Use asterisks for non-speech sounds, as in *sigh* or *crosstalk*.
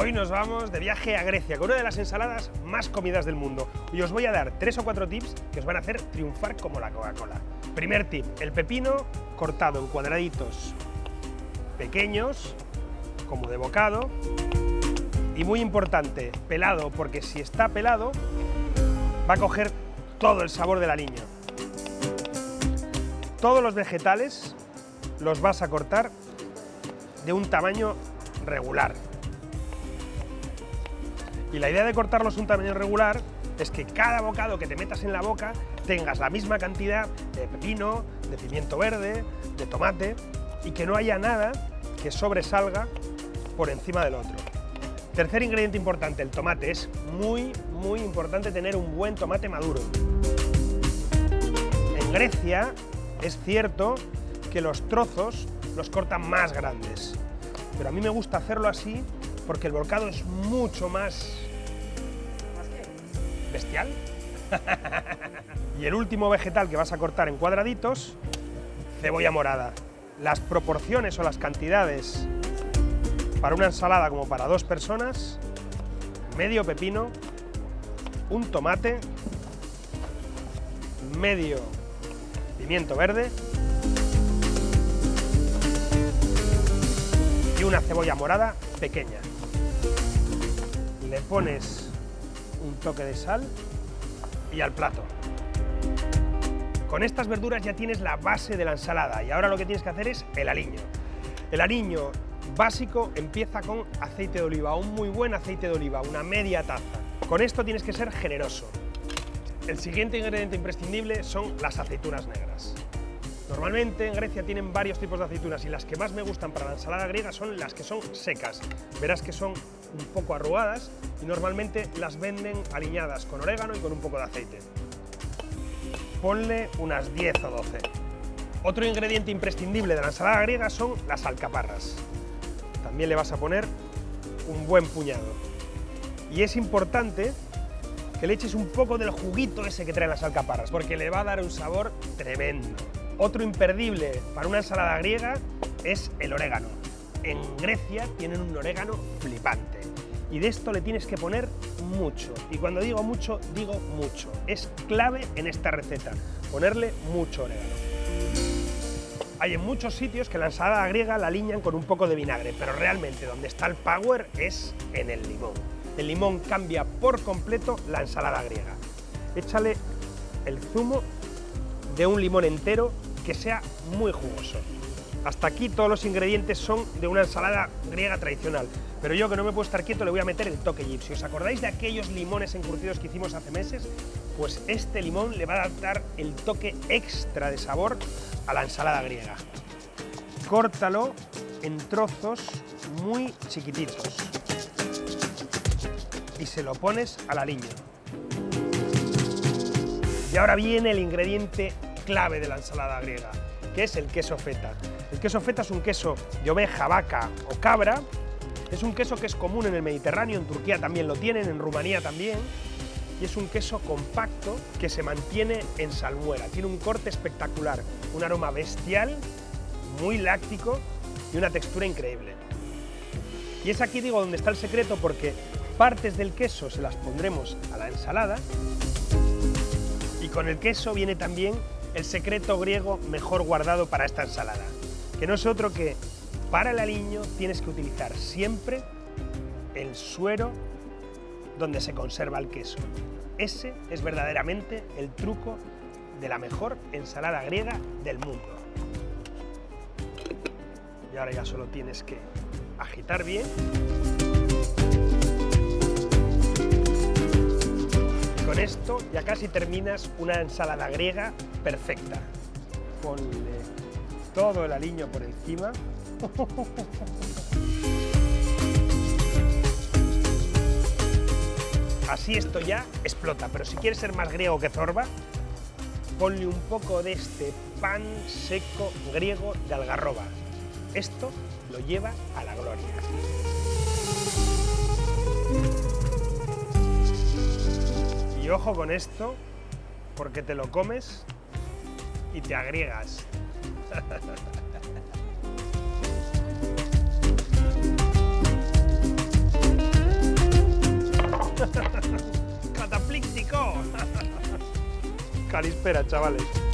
Hoy nos vamos de viaje a Grecia con una de las ensaladas más comidas del mundo y os voy a dar tres o cuatro tips que os van a hacer triunfar como la Coca-Cola. Primer tip, el pepino cortado en cuadraditos pequeños, como de bocado, y muy importante, pelado, porque si está pelado va a coger todo el sabor del aliño. Todos los vegetales los vas a cortar de un tamaño regular. Y la idea de cortarlos un tamaño regular es que cada bocado que te metas en la boca tengas la misma cantidad de pepino, de pimiento verde, de tomate y que no haya nada que sobresalga por encima del otro. Tercer ingrediente importante, el tomate. Es muy, muy importante tener un buen tomate maduro. En Grecia es cierto que los trozos los cortan más grandes, pero a mí me gusta hacerlo así porque el volcado es mucho más... bestial. *laughs* y el último vegetal que vas a cortar en cuadraditos, cebolla morada. Las proporciones o las cantidades para una ensalada como para dos personas, medio pepino, un tomate, medio pimiento verde y una cebolla morada pequeña le pones un toque de sal y al plato. Con estas verduras ya tienes la base de la ensalada y ahora lo que tienes que hacer es el aliño. El aliño básico empieza con aceite de oliva, un muy buen aceite de oliva, una media taza. Con esto tienes que ser generoso. El siguiente ingrediente imprescindible son las aceitunas negras. Normalmente en Grecia tienen varios tipos de aceitunas y las que más me gustan para la ensalada griega son las que son secas. Verás que son un poco arrugadas y normalmente las venden aliñadas con orégano y con un poco de aceite. Ponle unas 10 o 12. Otro ingrediente imprescindible de la ensalada griega son las alcaparras. También le vas a poner un buen puñado. Y es importante que le eches un poco del juguito ese que traen las alcaparras, porque le va a dar un sabor tremendo. Otro imperdible para una ensalada griega es el orégano. En Grecia tienen un orégano flipante y de esto le tienes que poner mucho. Y cuando digo mucho, digo mucho. Es clave en esta receta, ponerle mucho orégano. Hay en muchos sitios que la ensalada griega la alinean con un poco de vinagre, pero realmente donde está el power es en el limón. El limón cambia por completo la ensalada griega. Échale el zumo de un limón entero que sea muy jugoso. Hasta aquí todos los ingredientes son de una ensalada griega tradicional, pero yo que no me puedo estar quieto le voy a meter el toque Si ¿Os acordáis de aquellos limones encurtidos que hicimos hace meses? Pues este limón le va a dar el toque extra de sabor a la ensalada griega. Córtalo en trozos muy chiquititos y se lo pones al aliño. Y ahora viene el ingrediente clave de la ensalada griega, que es el queso feta. El queso feta es un queso de oveja, vaca o cabra, es un queso que es común en el Mediterráneo, en Turquía también lo tienen, en Rumanía también, y es un queso compacto que se mantiene en salmuera, tiene un corte espectacular, un aroma bestial, muy láctico y una textura increíble. Y es aquí, digo, donde está el secreto, porque partes del queso se las pondremos a la ensalada, y con el queso viene también el secreto griego mejor guardado para esta ensalada, que no es otro que para el aliño tienes que utilizar siempre el suero donde se conserva el queso. Ese es verdaderamente el truco de la mejor ensalada griega del mundo. Y ahora ya solo tienes que agitar bien con esto ya casi terminas una ensalada griega perfecta. Ponle todo el aliño por encima. *laughs* Así esto ya explota, pero si quieres ser más griego que Zorba, ponle un poco de este pan seco griego de algarroba. Esto lo lleva a la gloria. Y ojo con esto, porque te lo comes y te agriegas. *laughs* ¡Cataplíctico! *laughs* Calispera, chavales.